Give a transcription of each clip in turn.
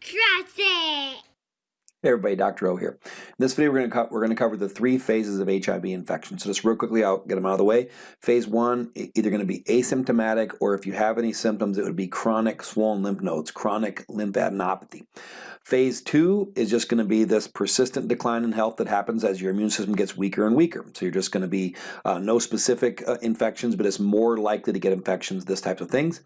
Trust it. Hey everybody, Dr. O here. In this video we're going to we're going to cover the three phases of HIV infection. So just real quickly, I'll get them out of the way. Phase one, either going to be asymptomatic or if you have any symptoms, it would be chronic swollen lymph nodes, chronic lymphadenopathy. Phase two is just going to be this persistent decline in health that happens as your immune system gets weaker and weaker. So you're just going to be uh, no specific uh, infections, but it's more likely to get infections, this types of things.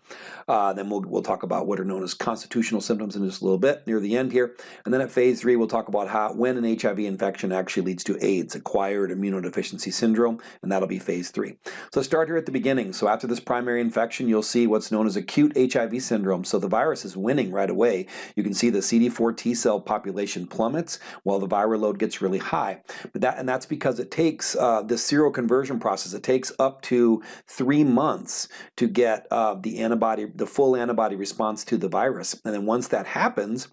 Uh, then we'll, we'll talk about what are known as constitutional symptoms in just a little bit near the end here. And then at phase three, we'll talk about how when an HIV infection actually leads to AIDS, acquired immunodeficiency syndrome, and that'll be phase three. So start here at the beginning. So after this primary infection, you'll see what's known as acute HIV syndrome. So the virus is winning right away. You can see the CD4 T cell population plummets while the viral load gets really high. But that, and that's because it takes uh, the seroconversion process, it takes up to three months to get uh, the antibody, the full antibody response to the virus. And then once that happens,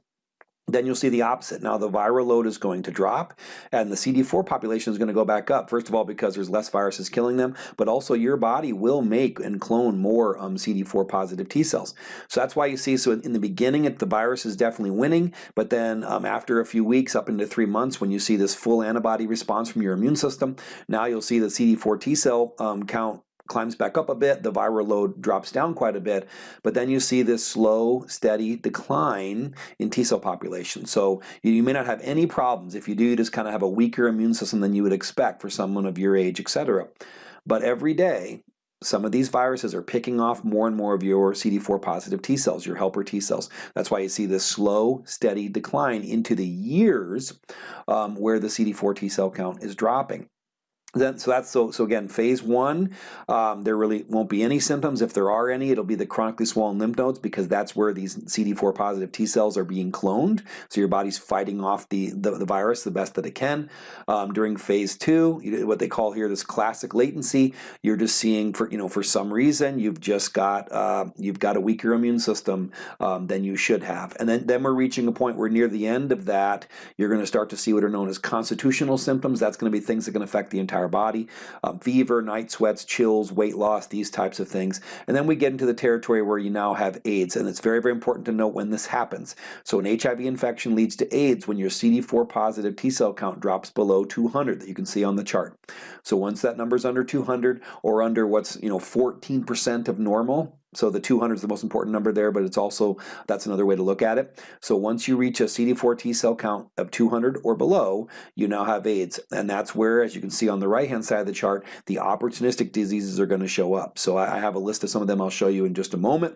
then you'll see the opposite. Now the viral load is going to drop and the CD4 population is going to go back up. First of all, because there's less viruses killing them, but also your body will make and clone more um, CD4 positive T cells. So that's why you see, so in the beginning, it, the virus is definitely winning, but then um, after a few weeks, up into three months, when you see this full antibody response from your immune system, now you'll see the CD4 T cell um, count climbs back up a bit, the viral load drops down quite a bit, but then you see this slow, steady decline in T cell population. So you, may not have any problems. If you do, you just kind of have a weaker immune system than you would expect for someone of your age, etc. But every day, some of these viruses are picking off more and more of your CD4 positive T cells, your helper T cells. That's why you see this slow, steady decline into the years um, where the CD4 T cell count is dropping. Then, so that's so so again phase one um, there really won't be any symptoms. If there are any it'll be the chronically swollen lymph nodes because that's where these CD4 positive T cells are being cloned. So your body's fighting off the the, the virus the best that it can. Um, during phase two what they call here this classic latency you're just seeing for you know for some reason you've just got uh, you've got a weaker immune system um, than you should have. And then then we're reaching a point where near the end of that you're going to start to see what are known as constitutional symptoms. That's going to be things that can affect the entire body. Um, fever, night sweats, chills, weight loss, these types of things. And then we get into the territory where you now have AIDS. And it's very, very important to note when this happens. So an HIV infection leads to AIDS when your CD4 positive T cell count drops below 200 that you can see on the chart. So once that number is under 200 or under what's, you know, 14% of normal, so the 200 is the most important number there, but it's also, that's another way to look at it. So once you reach a CD4 T cell count of 200 or below, you now have AIDS. And that's where, as you can see on the right-hand side of the chart, the opportunistic diseases are going to show up. So I have a list of some of them I'll show you in just a moment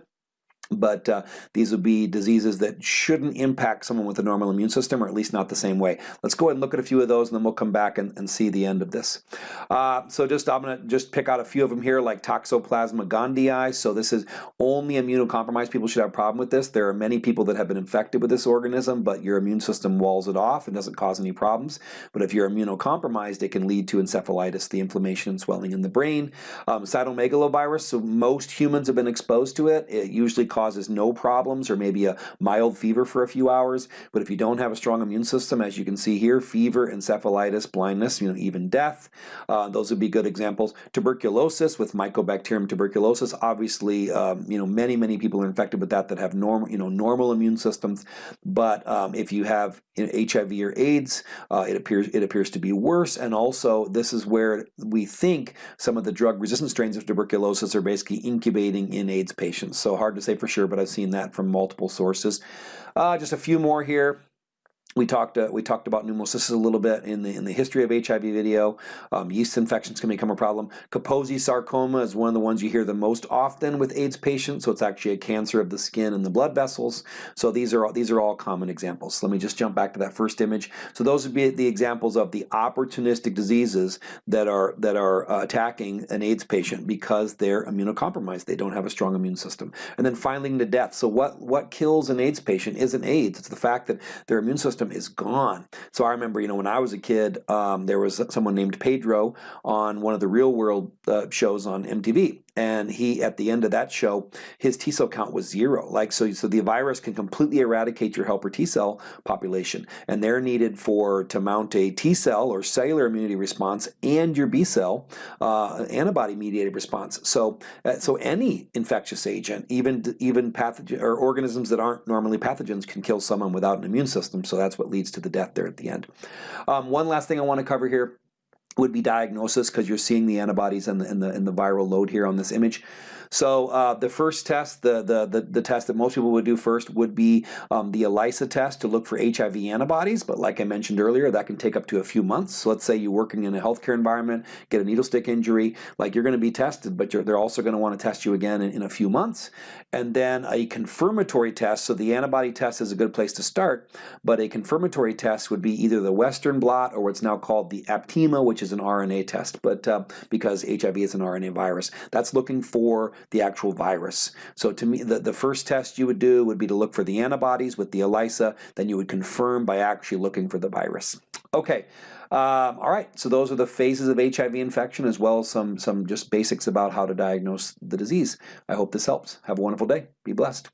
but uh, these would be diseases that shouldn't impact someone with a normal immune system, or at least not the same way. Let's go ahead and look at a few of those, and then we'll come back and, and see the end of this. Uh, so just I'm going to just pick out a few of them here, like Toxoplasma gondii. So this is only immunocompromised people should have a problem with this. There are many people that have been infected with this organism, but your immune system walls it off and doesn't cause any problems. But if you're immunocompromised, it can lead to encephalitis, the inflammation and swelling in the brain. Um, cytomegalovirus, so most humans have been exposed to it. It usually causes causes no problems or maybe a mild fever for a few hours. But if you don't have a strong immune system, as you can see here, fever, encephalitis, blindness, you know, even death, uh, those would be good examples. Tuberculosis with Mycobacterium tuberculosis, obviously, um, you know, many, many people are infected with that that have normal, you know, normal immune systems. But um, if you have HIV or AIDS, uh, it appears it appears to be worse. And also, this is where we think some of the drug-resistant strains of tuberculosis are basically incubating in AIDS patients. So hard to say for sure, but I've seen that from multiple sources. Uh, just a few more here we talked uh, we talked about pneumocystis a little bit in the in the history of HIV video. Um, yeast infections can become a problem. Kaposi sarcoma is one of the ones you hear the most often with AIDS patients. So it's actually a cancer of the skin and the blood vessels. So these are all, these are all common examples. So let me just jump back to that first image. So those would be the examples of the opportunistic diseases that are that are uh, attacking an AIDS patient because they're immunocompromised. They don't have a strong immune system. And then finally the death. So what what kills an AIDS patient isn't AIDS. It's the fact that their immune system system is gone. So I remember, you know, when I was a kid, um, there was someone named Pedro on one of the real world uh, shows on MTV. And he at the end of that show his T cell count was zero. Like so so the virus can completely eradicate your helper T cell population and they're needed for to mount a T cell or cellular immunity response and your B cell uh, antibody mediated response. So uh, so any infectious agent even even pathogen or organisms that aren't normally pathogens can kill someone without an immune system. So that's what leads to the death there at the end. Um, one last thing I want to cover here would be diagnosis because you're seeing the antibodies and the, and the, and the viral load here on this image. So uh, the first test, the, the, the, the, test that most people would do first would be um, the ELISA test to look for HIV antibodies, but like I mentioned earlier, that can take up to a few months. So let's say you're working in a healthcare environment, get a needle stick injury, like you're going to be tested, but they're also going to want to test you again in, in a few months. And then a confirmatory test, so the antibody test is a good place to start, but a confirmatory test would be either the Western blot or what's now called the Aptima, which is an RNA test, but uh, because HIV is an RNA virus. That's looking for the actual virus. So to me, the, the first test you would do would be to look for the antibodies with the ELISA, then you would confirm by actually looking for the virus. Okay, um, all right, so those are the phases of HIV infection as well as some, some just basics about how to diagnose the disease. I hope this helps. Have a wonderful day. Be blessed.